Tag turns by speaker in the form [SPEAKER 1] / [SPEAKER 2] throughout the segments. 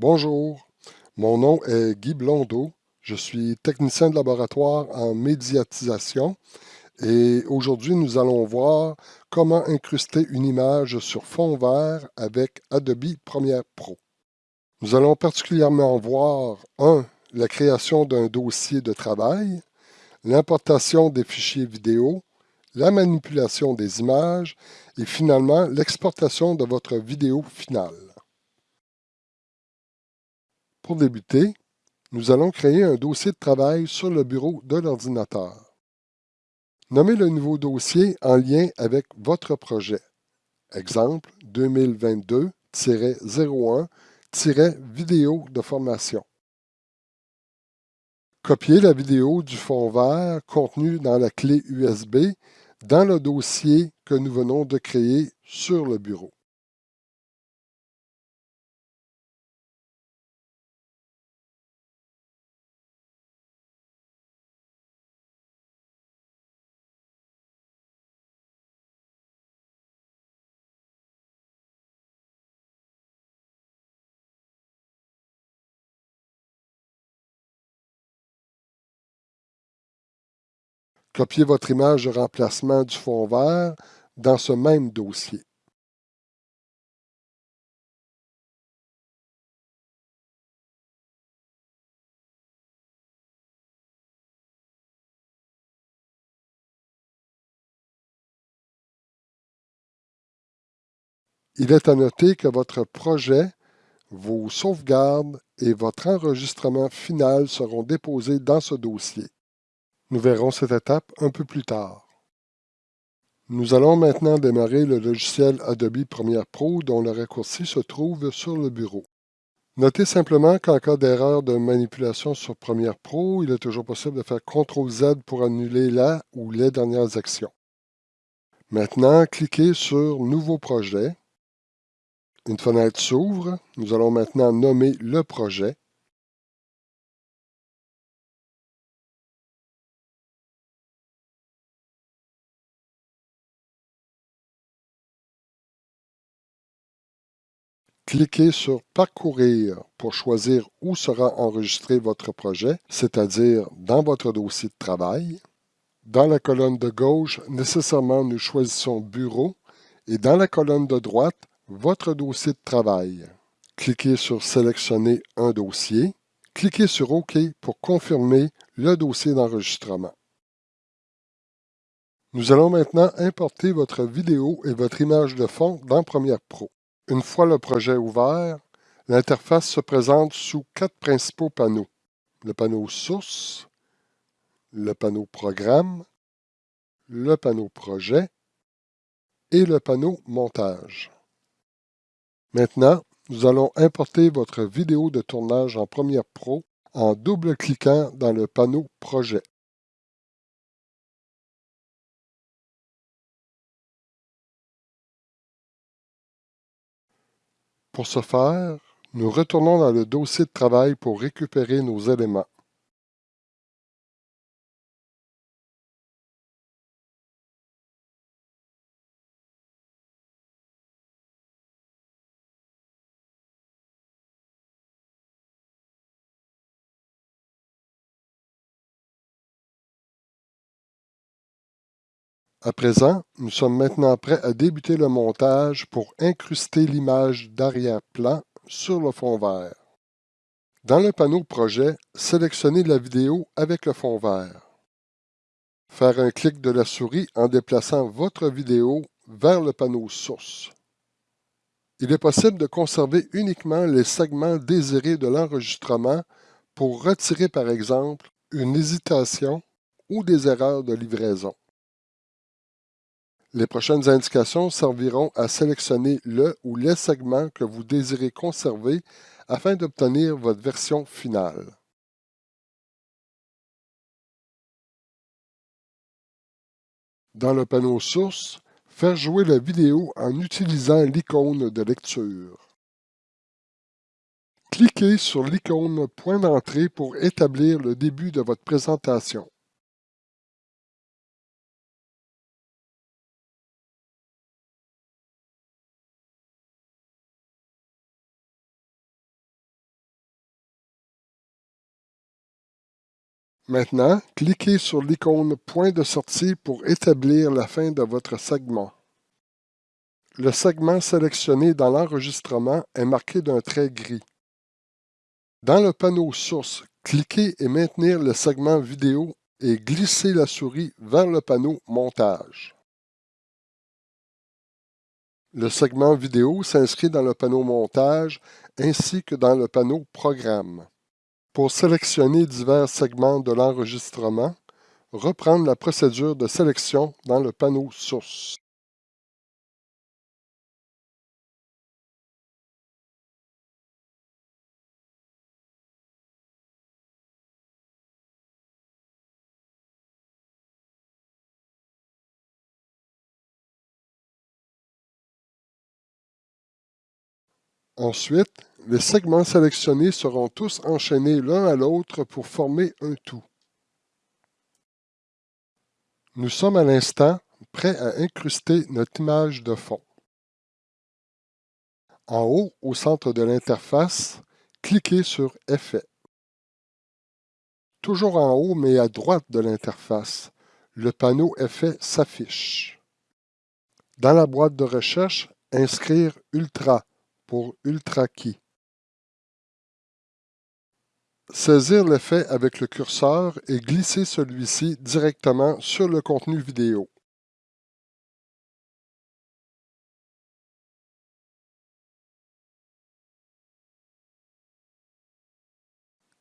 [SPEAKER 1] Bonjour, mon nom est Guy Blondeau. Je suis technicien de laboratoire en médiatisation et aujourd'hui nous allons voir comment incruster une image sur fond vert avec Adobe Premiere Pro. Nous allons particulièrement voir 1. La création d'un dossier de travail, l'importation des fichiers vidéo, la manipulation des images et finalement l'exportation de votre vidéo finale. Pour débuter, nous allons créer un dossier de travail sur le bureau de l'ordinateur. Nommez le nouveau dossier en lien avec votre projet. Exemple 2022-01-vidéo de formation. Copiez la vidéo du fond vert contenue dans la clé USB dans le dossier que nous venons de créer sur le bureau. Copiez votre image de remplacement du fond vert dans ce même dossier. Il est à noter que votre projet, vos sauvegardes et votre enregistrement final seront déposés dans ce dossier. Nous verrons cette étape un peu plus tard. Nous allons maintenant démarrer le logiciel Adobe Premiere Pro dont le raccourci se trouve sur le bureau. Notez simplement qu'en cas d'erreur de manipulation sur Premiere Pro, il est toujours possible de faire CTRL-Z pour annuler la ou les dernières actions. Maintenant, cliquez sur Nouveau projet. Une fenêtre s'ouvre. Nous allons maintenant nommer le projet. Cliquez sur Parcourir pour choisir où sera enregistré votre projet, c'est-à-dire dans votre dossier de travail. Dans la colonne de gauche, nécessairement, nous choisissons Bureau et dans la colonne de droite, votre dossier de travail. Cliquez sur Sélectionner un dossier. Cliquez sur OK pour confirmer le dossier d'enregistrement. Nous allons maintenant importer votre vidéo et votre image de fond dans Premiere Pro. Une fois le projet ouvert, l'interface se présente sous quatre principaux panneaux. Le panneau Source, le panneau Programme, le panneau Projet et le panneau Montage. Maintenant, nous allons importer votre vidéo de tournage en Premiere Pro en double-cliquant dans le panneau Projet. Pour ce faire, nous retournons dans le dossier de travail pour récupérer nos éléments. À présent, nous sommes maintenant prêts à débuter le montage pour incruster l'image d'arrière-plan sur le fond vert. Dans le panneau Projet, sélectionnez la vidéo avec le fond vert. Faire un clic de la souris en déplaçant votre vidéo vers le panneau Source. Il est possible de conserver uniquement les segments désirés de l'enregistrement pour retirer par exemple une hésitation ou des erreurs de livraison. Les prochaines indications serviront à sélectionner le ou les segments que vous désirez conserver afin d'obtenir votre version finale. Dans le panneau Source, faire jouer la vidéo en utilisant l'icône de lecture. Cliquez sur l'icône Point d'entrée pour établir le début de votre présentation. Maintenant, cliquez sur l'icône Point de sortie pour établir la fin de votre segment. Le segment sélectionné dans l'enregistrement est marqué d'un trait gris. Dans le panneau Source, cliquez et maintenir le segment vidéo et glissez la souris vers le panneau Montage. Le segment vidéo s'inscrit dans le panneau Montage ainsi que dans le panneau Programme. Pour sélectionner divers segments de l'enregistrement, reprendre la procédure de sélection dans le panneau Source. Ensuite, les segments sélectionnés seront tous enchaînés l'un à l'autre pour former un tout. Nous sommes à l'instant prêts à incruster notre image de fond. En haut, au centre de l'interface, cliquez sur Effets. Toujours en haut, mais à droite de l'interface, le panneau Effets s'affiche. Dans la boîte de recherche, inscrire Ultra pour UltraKey. Saisir l'effet avec le curseur et glisser celui-ci directement sur le contenu vidéo.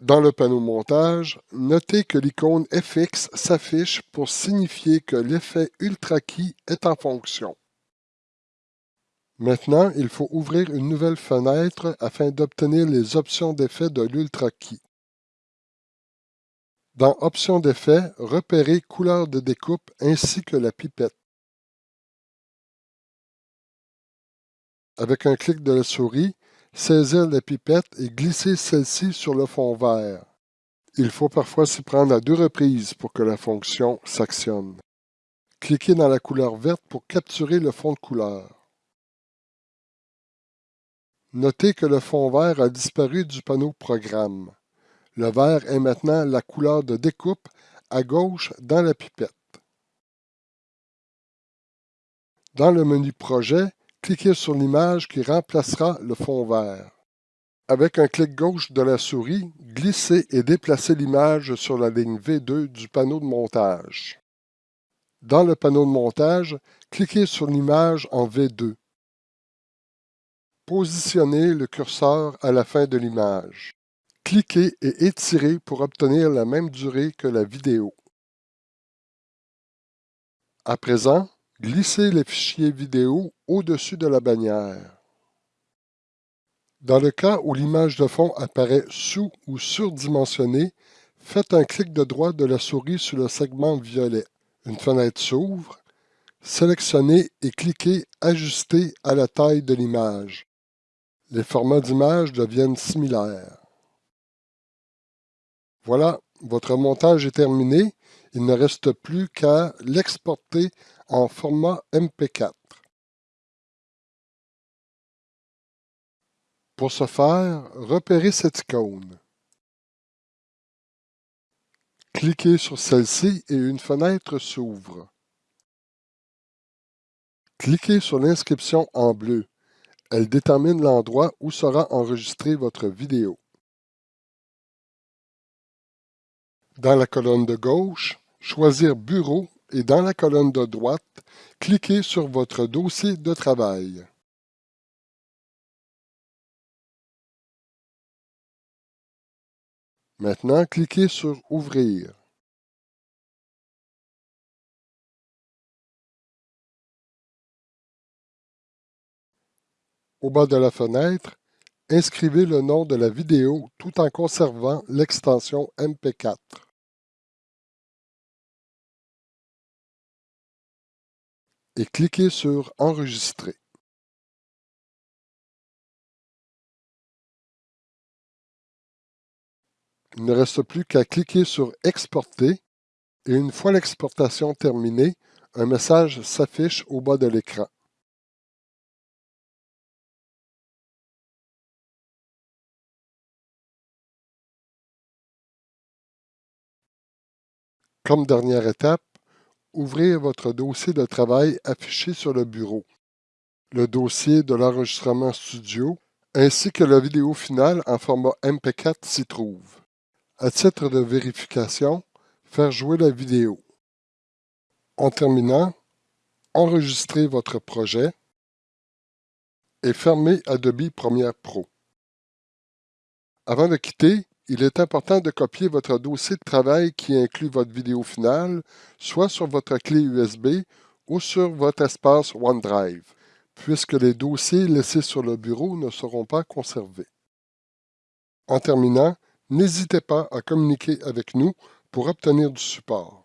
[SPEAKER 1] Dans le panneau Montage, notez que l'icône FX s'affiche pour signifier que l'effet UltraKey est en fonction. Maintenant, il faut ouvrir une nouvelle fenêtre afin d'obtenir les options d'effet de l'UltraKey. Dans Options d'effet, repérez Couleur de découpe ainsi que la pipette. Avec un clic de la souris, saisir la pipette et glisser celle-ci sur le fond vert. Il faut parfois s'y prendre à deux reprises pour que la fonction s'actionne. Cliquez dans la couleur verte pour capturer le fond de couleur. Notez que le fond vert a disparu du panneau Programme. Le vert est maintenant la couleur de découpe à gauche dans la pipette. Dans le menu Projet, cliquez sur l'image qui remplacera le fond vert. Avec un clic gauche de la souris, glissez et déplacez l'image sur la ligne V2 du panneau de montage. Dans le panneau de montage, cliquez sur l'image en V2. Positionnez le curseur à la fin de l'image. Cliquez et étirez pour obtenir la même durée que la vidéo. À présent, glissez le fichier vidéo au-dessus de la bannière. Dans le cas où l'image de fond apparaît sous ou surdimensionnée, faites un clic de droite de la souris sur le segment violet. Une fenêtre s'ouvre. Sélectionnez et cliquez Ajuster à la taille de l'image les formats d'image deviennent similaires. Voilà, votre montage est terminé. Il ne reste plus qu'à l'exporter en format MP4. Pour ce faire, repérez cette icône. Cliquez sur celle-ci et une fenêtre s'ouvre. Cliquez sur l'inscription en bleu. Elle détermine l'endroit où sera enregistrée votre vidéo. Dans la colonne de gauche, choisir Bureau et dans la colonne de droite, cliquez sur votre dossier de travail. Maintenant, cliquez sur Ouvrir. Au bas de la fenêtre, inscrivez le nom de la vidéo tout en conservant l'extension MP4. Et cliquez sur Enregistrer. Il ne reste plus qu'à cliquer sur Exporter et une fois l'exportation terminée, un message s'affiche au bas de l'écran. Comme dernière étape, ouvrir votre dossier de travail affiché sur le bureau, le dossier de l'enregistrement studio, ainsi que la vidéo finale en format MP4 s'y trouve. À titre de vérification, faire jouer la vidéo. En terminant, enregistrez votre projet et fermez Adobe Premiere Pro. Avant de quitter, il est important de copier votre dossier de travail qui inclut votre vidéo finale, soit sur votre clé USB ou sur votre espace OneDrive, puisque les dossiers laissés sur le bureau ne seront pas conservés. En terminant, n'hésitez pas à communiquer avec nous pour obtenir du support.